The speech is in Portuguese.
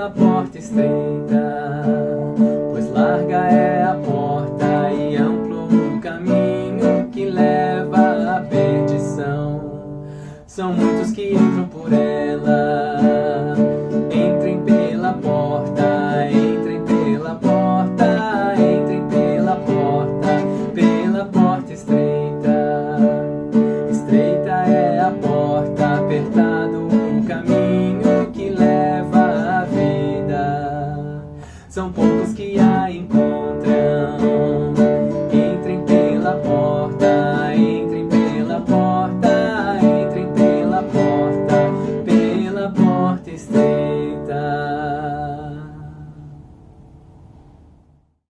pela porta estreita, pois larga é a porta e amplo o caminho que leva à perdição. São muitos que entram por ela, entrem pela porta, entrem pela porta, entrem pela porta, pela porta estreita. Estreita é a porta apertada. são poucos que a encontram. Entrem pela porta, entrem pela porta, entrem pela porta, pela porta estreita.